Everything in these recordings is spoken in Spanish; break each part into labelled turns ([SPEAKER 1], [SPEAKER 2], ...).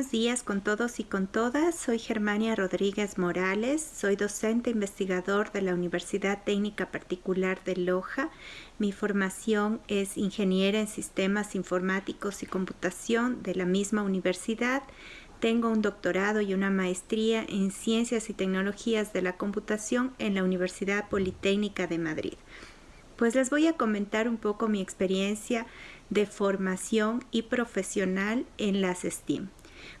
[SPEAKER 1] buenos días con todos y con todas. Soy Germania Rodríguez Morales, soy docente investigador de la Universidad Técnica Particular de Loja. Mi formación es ingeniera en sistemas informáticos y computación de la misma universidad. Tengo un doctorado y una maestría en ciencias y tecnologías de la computación en la Universidad Politécnica de Madrid. Pues les voy a comentar un poco mi experiencia de formación y profesional en las STEAM.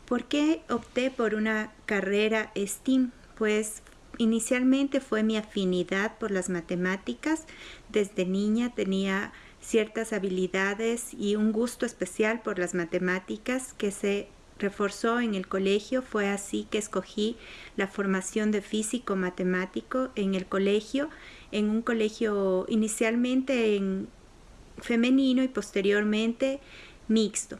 [SPEAKER 1] ¿Por qué opté por una carrera STEAM? Pues inicialmente fue mi afinidad por las matemáticas. Desde niña tenía ciertas habilidades y un gusto especial por las matemáticas que se reforzó en el colegio. Fue así que escogí la formación de físico matemático en el colegio, en un colegio inicialmente en femenino y posteriormente mixto.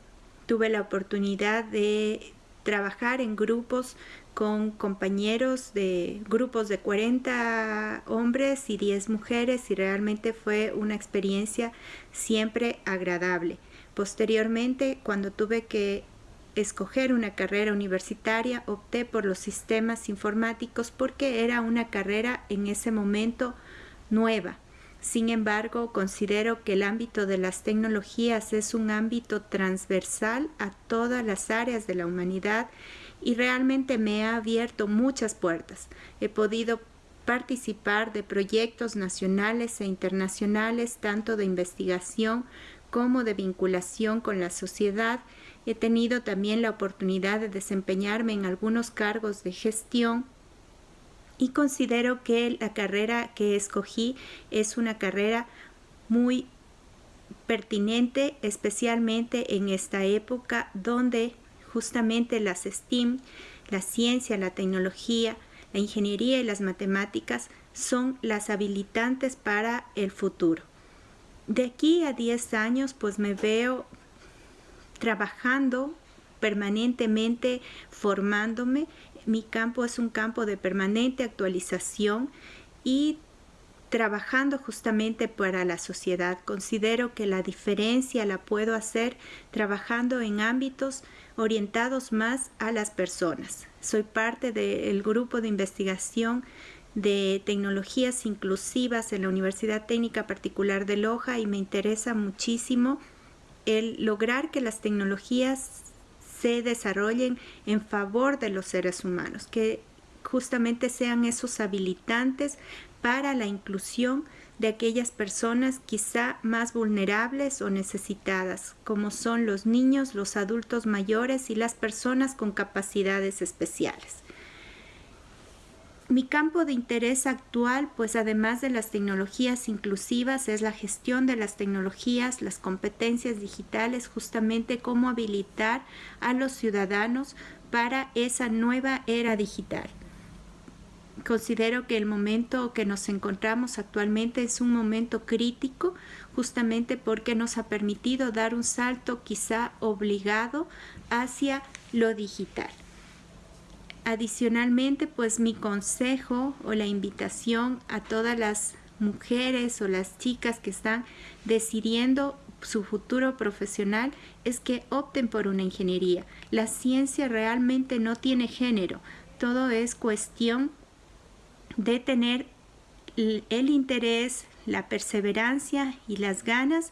[SPEAKER 1] Tuve la oportunidad de trabajar en grupos con compañeros de grupos de 40 hombres y 10 mujeres y realmente fue una experiencia siempre agradable. Posteriormente, cuando tuve que escoger una carrera universitaria, opté por los sistemas informáticos porque era una carrera en ese momento nueva sin embargo, considero que el ámbito de las tecnologías es un ámbito transversal a todas las áreas de la humanidad y realmente me ha abierto muchas puertas. He podido participar de proyectos nacionales e internacionales, tanto de investigación como de vinculación con la sociedad. He tenido también la oportunidad de desempeñarme en algunos cargos de gestión y considero que la carrera que escogí es una carrera muy pertinente, especialmente en esta época donde justamente las STEAM, la ciencia, la tecnología, la ingeniería y las matemáticas son las habilitantes para el futuro. De aquí a 10 años pues me veo trabajando permanentemente, formándome mi campo es un campo de permanente actualización y trabajando justamente para la sociedad. Considero que la diferencia la puedo hacer trabajando en ámbitos orientados más a las personas. Soy parte del grupo de investigación de tecnologías inclusivas en la Universidad Técnica Particular de Loja y me interesa muchísimo el lograr que las tecnologías se desarrollen en favor de los seres humanos, que justamente sean esos habilitantes para la inclusión de aquellas personas quizá más vulnerables o necesitadas, como son los niños, los adultos mayores y las personas con capacidades especiales. Mi campo de interés actual, pues además de las tecnologías inclusivas, es la gestión de las tecnologías, las competencias digitales, justamente cómo habilitar a los ciudadanos para esa nueva era digital. Considero que el momento que nos encontramos actualmente es un momento crítico, justamente porque nos ha permitido dar un salto quizá obligado hacia lo digital. Adicionalmente, pues mi consejo o la invitación a todas las mujeres o las chicas que están decidiendo su futuro profesional es que opten por una ingeniería. La ciencia realmente no tiene género, todo es cuestión de tener el interés, la perseverancia y las ganas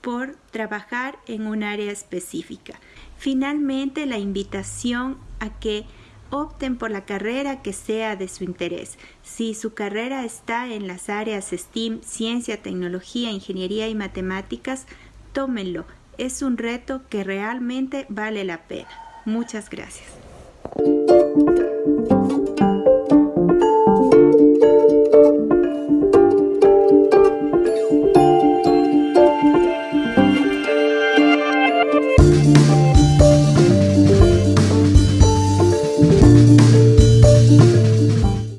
[SPEAKER 1] por trabajar en un área específica. Finalmente, la invitación a que opten por la carrera que sea de su interés. Si su carrera está en las áreas STEAM, ciencia, tecnología, ingeniería y matemáticas, tómenlo. Es un reto que realmente vale la pena. Muchas gracias.